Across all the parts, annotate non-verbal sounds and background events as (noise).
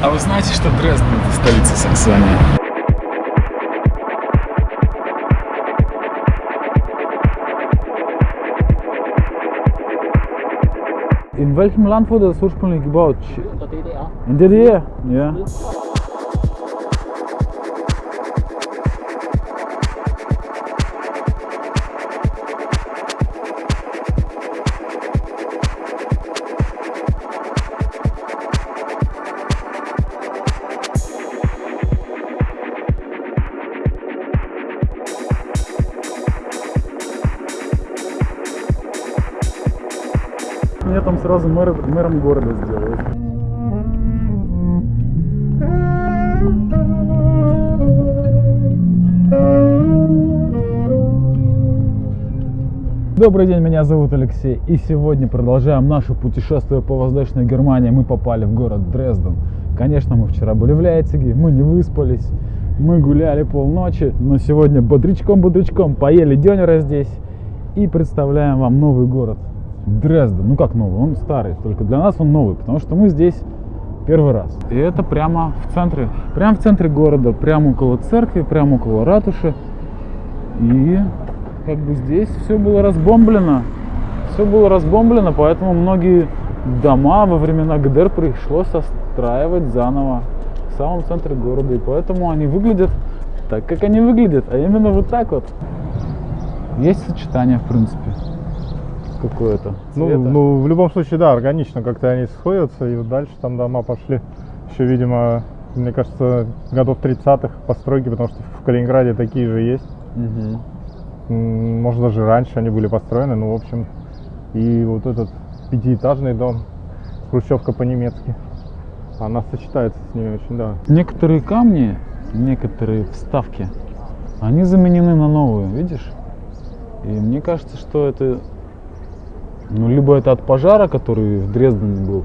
А вы знаете, что Дрезден это столица Саксонии? In welchem Land wurde das ursprünglich gebaut? In der DDR. In der DDR? Ja. Сразу мэр- мэром города сделают. Добрый день, меня зовут Алексей, и сегодня продолжаем наше путешествие по Восточной Германии. Мы попали в город Дрезден. Конечно, мы вчера были в Лейпциге, мы не выспались, мы гуляли полночи, но сегодня бодрячком-бодрячком поели дёнера здесь и представляем вам новый город Дрезден. Ну как новый, он старый, только для нас он новый, потому что мы здесь первый раз. И это прямо в центре, прямо в центре города, прямо около церкви, прямо около ратуши. И как бы здесь все было разбомблено. Все было разбомблено, поэтому многие дома во времена ГДР пришлось отстраивать заново в самом центре города. И поэтому они выглядят так, как они выглядят, а именно вот так вот. Есть сочетание, в принципе, какое-то. Ну, цвета. ну, в любом случае, да, органично как-то они сходятся, и вот дальше там дома пошли. Еще, видимо, мне кажется, годов 30-х постройки, потому что в Калининграде такие же есть. М, Может, даже раньше они были построены, ну, в общем, и вот этот пятиэтажный дом, хрущевка по-немецки, она сочетается с ними очень, да. Некоторые камни, некоторые вставки, они заменены на новые, видишь? И мне кажется, что это, ну, либо это от пожара, который в Дрездене был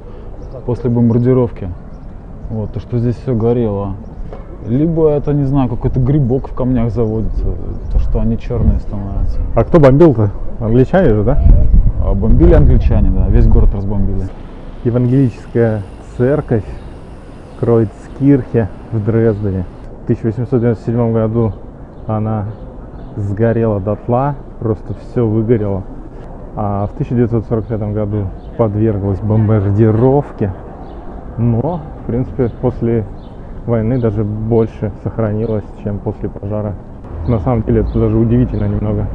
после бомбардировки, вот, то, что здесь все горело, либо это, не знаю, какой-то грибок в камнях заводится, то, что они черные становятся. А кто бомбил-то? Англичане же, да? А бомбили англичане, да, весь город разбомбили. Евангелическая церковь Кройцкирхе в Дрездене. В 1897 году она сгорела дотла, просто все выгорело. А в 1945 году подверглась бомбардировке. Но, в принципе, после войны даже больше сохранилось, чем после пожара. На самом деле это даже удивительно немного.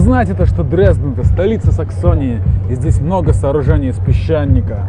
Вы знаете то, что Дрезден это столица Саксонии, и здесь много сооружений из песчаника.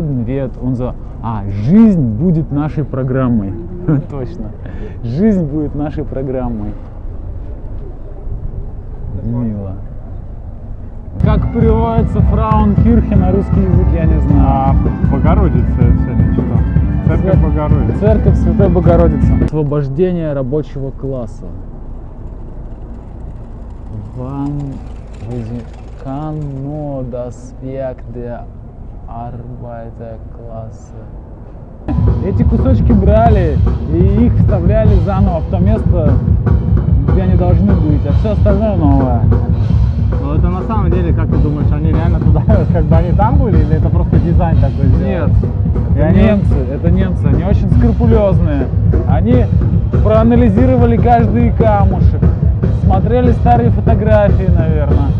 Leben wird unser... А, жизнь будет нашей программой. (laughs) Точно. Жизнь будет нашей программой. Мило. Как переводится Фрауенкирхе на русский язык, я не знаю. А Богородица сегодня читал. Церковь Цер- Богородицы. Церковь Святой Богородицы. Освобождение рабочего класса. Wann kann nur das Werk der Arbeiterklasse. Эти кусочки брали и их вставляли заново в то место, где они должны быть, а все остальное новое. Но это на самом деле, как ты думаешь, они реально туда, (laughs) как бы они там были, или это просто дизайн такой Нет, сделан? И это они- немцы, это немцы, они очень скрупулезные. Они проанализировали каждый камушек, смотрели старые фотографии, наверное,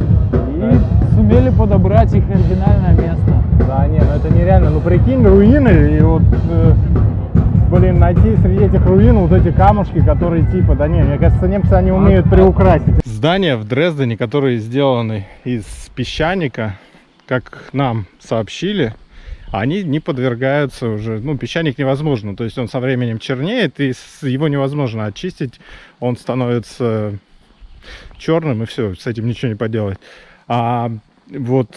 и сумели подобрать их оригинальное место. Да, не, ну это нереально. Ну прикинь, руины, и вот, э, блин, найти среди этих руин вот эти камушки, которые типа, да не, мне кажется, немцы, они умеют а- приукрасить. Здания в Дрездене, которые сделаны из песчаника, как нам сообщили, они не подвергаются уже, ну, песчаник невозможно, то есть он со временем чернеет, и его невозможно очистить, он становится черным, и все, с этим ничего не поделать. А вот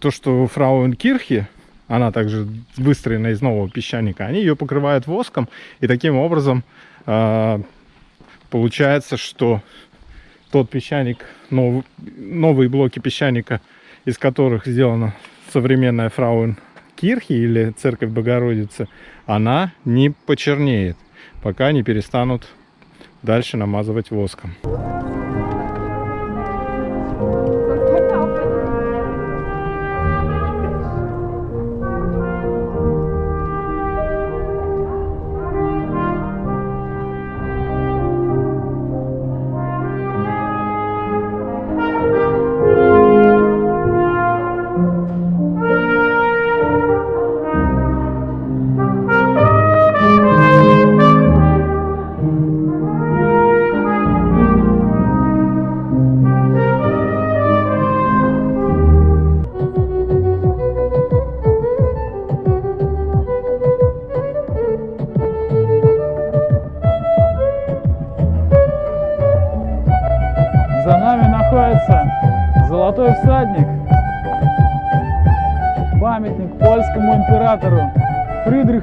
то, что Фрауенкирхе, она также выстроена из нового песчаника, они ее покрывают воском, и таким образом а, получается, что тот песчаник, нов- новые блоки песчаника, из которых сделана современная Фрауенкирхе или Церковь Богородицы, она не почернеет, пока не перестанут дальше намазывать воском. Sonst können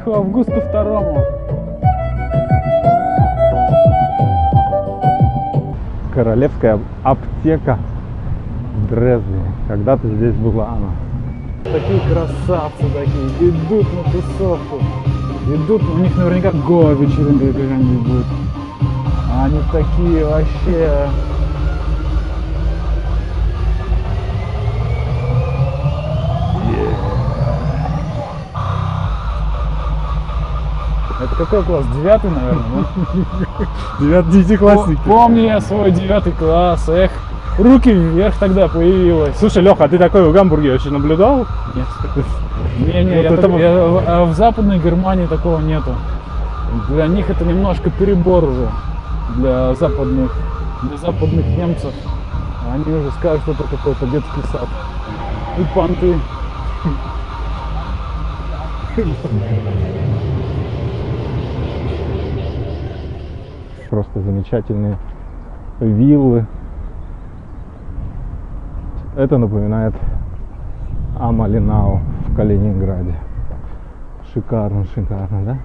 Фридриху Августу II. Королевская аптека в Дрездене. Когда-то здесь была она. Такие красавцы такие, идут на тусовку. Идут, у них наверняка гоа вечеринка какая-нибудь будет. А Они такие вообще... Это какой класс? Девятый, наверное, да? Девятый, десятиклассники. Помню я свой девятый класс, эх, руки вверх тогда появилась. Слушай, Леха, а ты такой в Гамбурге вообще наблюдал? Нет. Не-не, Вот я это так- вот- я- в- а в Западной Германии такого нету. Для них это немножко перебор уже. Для западных, для западных немцев. Они уже скажут, что это какой-то детский сад. И понты. Просто замечательные виллы. Это напоминает Амалинау в Калининграде. Шикарно, шикарно, да?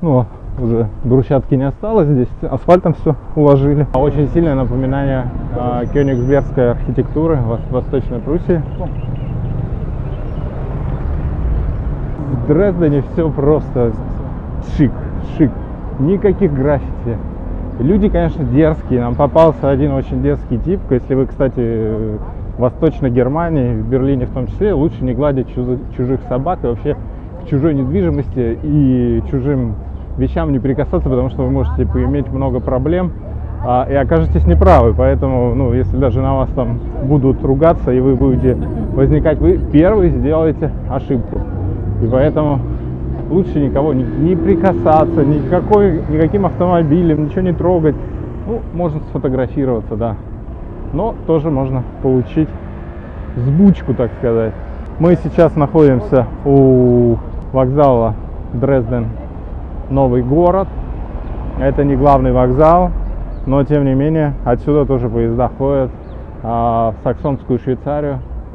Ну, уже брусчатки не осталось здесь, асфальтом все уложили. А Очень сильное напоминание а, кёнигсбергской архитектуры в Вос- Восточной Пруссии. В Дрездене все просто шик, шик. Никаких граффити. Люди, конечно, дерзкие. Нам попался один очень дерзкий тип. Если вы, кстати, в Восточной Германии, в Берлине в том числе, лучше не гладить чужих, собак и вообще к чужой недвижимости и чужим вещам не прикасаться, потому что вы можете поиметь много проблем а, и окажетесь неправы. Поэтому, ну, если даже на вас там будут ругаться и вы будете возникать, вы первый сделаете ошибку. И поэтому лучше никого не, не прикасаться, никакой, никаким автомобилем, ничего не трогать. Ну, можно сфотографироваться, да. Но тоже можно получить сбучку, так сказать. Мы сейчас находимся у вокзала Дрезден Новый город. Это не главный вокзал, но тем не менее отсюда тоже поезда ходят а, в Саксонскую Швейцарию